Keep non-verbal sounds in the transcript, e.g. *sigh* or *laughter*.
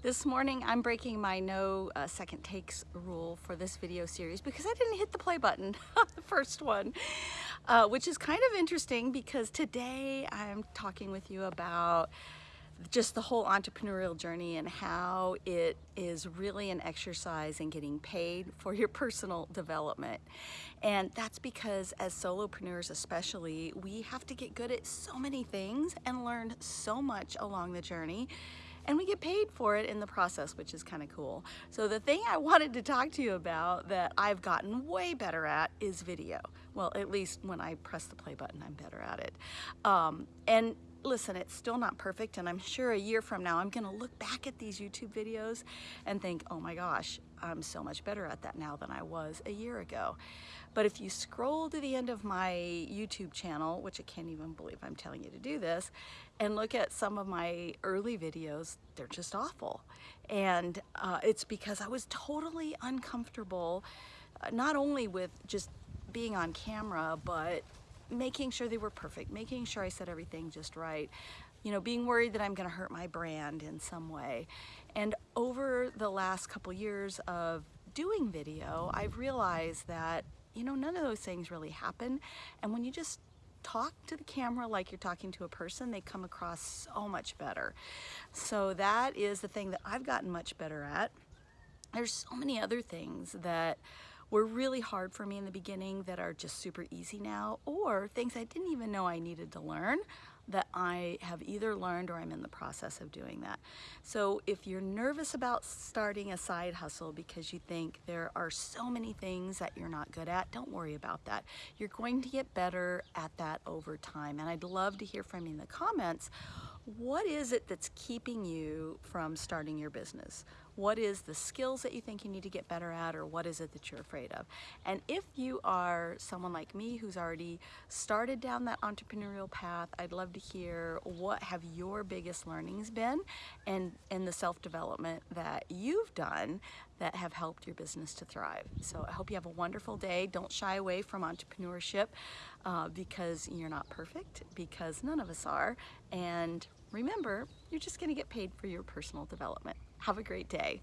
This morning I'm breaking my no uh, second takes rule for this video series because I didn't hit the play button *laughs* on the first one, uh, which is kind of interesting because today I'm talking with you about just the whole entrepreneurial journey and how it is really an exercise in getting paid for your personal development. And that's because as solopreneurs especially, we have to get good at so many things and learn so much along the journey and we get paid for it in the process, which is kind of cool. So the thing I *laughs* wanted to talk to you about that I've gotten way better at is video. Well, at least when I press the play button, I'm better at it. Um, and listen, it's still not perfect, and I'm sure a year from now I'm gonna look back at these YouTube videos and think, oh my gosh, I'm so much better at that now than I was a year ago. But if you scroll to the end of my YouTube channel, which I can't even believe I'm telling you to do this, and look at some of my early videos, they're just awful. And uh, it's because I was totally uncomfortable, uh, not only with just being on camera, but making sure they were perfect, making sure I said everything just right, you know, being worried that I'm gonna hurt my brand in some way. And over the last couple years of doing video, I've realized that, you know, none of those things really happen. And when you just talk to the camera like you're talking to a person, they come across so much better. So that is the thing that I've gotten much better at. There's so many other things that were really hard for me in the beginning that are just super easy now, or things I didn't even know I needed to learn that I have either learned or I'm in the process of doing that. So if you're nervous about starting a side hustle because you think there are so many things that you're not good at, don't worry about that. You're going to get better at that over time. And I'd love to hear from you in the comments, what is it that's keeping you from starting your business? What is the skills that you think you need to get better at or what is it that you're afraid of? And if you are someone like me who's already started down that entrepreneurial path, I'd love to hear what have your biggest learnings been and, and the self-development that you've done that have helped your business to thrive. So I hope you have a wonderful day. Don't shy away from entrepreneurship uh, because you're not perfect, because none of us are. And remember, you're just gonna get paid for your personal development. Have a great day.